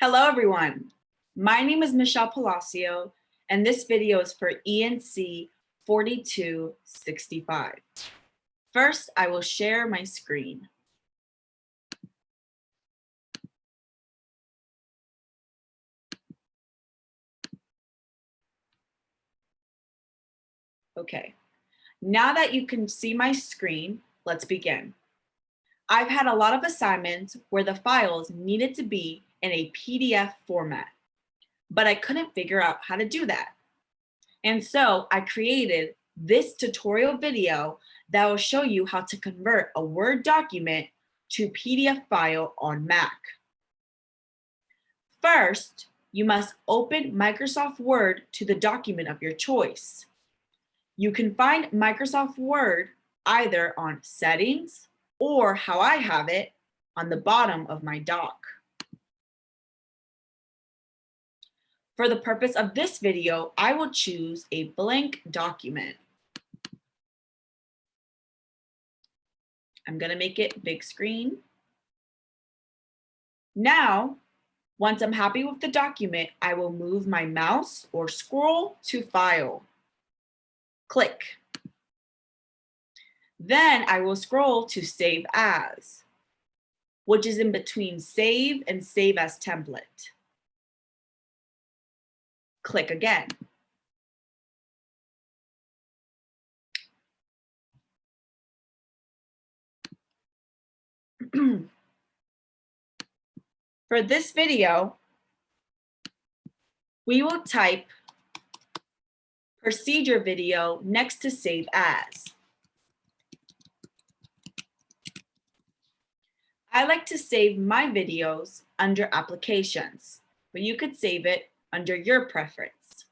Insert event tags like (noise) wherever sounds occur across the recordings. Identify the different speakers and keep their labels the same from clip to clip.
Speaker 1: Hello, everyone. My name is Michelle Palacio, and this video is for ENC 4265. First, I will share my screen. Okay, now that you can see my screen, let's begin. I've had a lot of assignments where the files needed to be in a PDF format, but I couldn't figure out how to do that. And so I created this tutorial video that will show you how to convert a Word document to PDF file on Mac. First, you must open Microsoft Word to the document of your choice. You can find Microsoft Word either on Settings or how I have it on the bottom of my dock. For the purpose of this video, I will choose a blank document. I'm gonna make it big screen. Now, once I'm happy with the document, I will move my mouse or scroll to File. Click. Then I will scroll to Save As, which is in between Save and Save As Template click again. (clears throat) For this video, we will type procedure video next to save as. I like to save my videos under applications, but you could save it under your preference.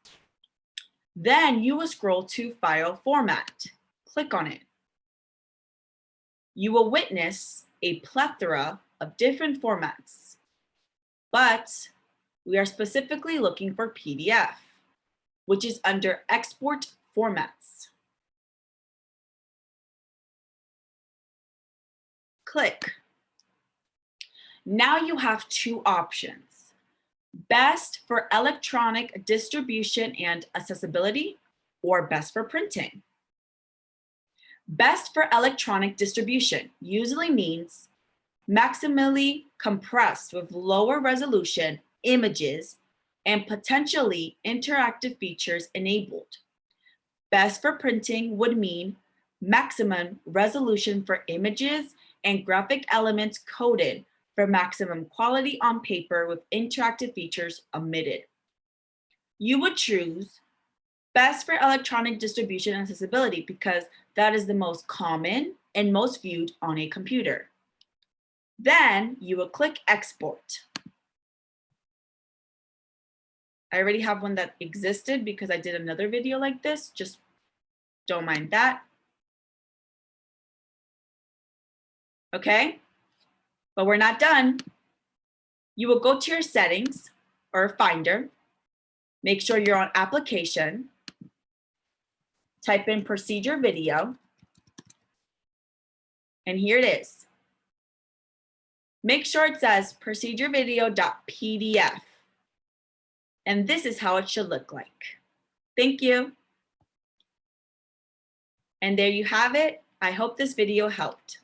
Speaker 1: Then you will scroll to File Format. Click on it. You will witness a plethora of different formats, but we are specifically looking for PDF, which is under Export Formats. Click. Now you have two options best for electronic distribution and accessibility, or best for printing. Best for electronic distribution usually means maximally compressed with lower resolution images and potentially interactive features enabled. Best for printing would mean maximum resolution for images and graphic elements coded for maximum quality on paper with interactive features omitted. You would choose best for electronic distribution and accessibility because that is the most common and most viewed on a computer. Then you will click export. I already have one that existed because I did another video like this, just don't mind that. Okay, but we're not done. You will go to your settings or finder, make sure you're on application, type in procedure video, and here it is. Make sure it says procedure video.pdf. And this is how it should look like. Thank you. And there you have it. I hope this video helped.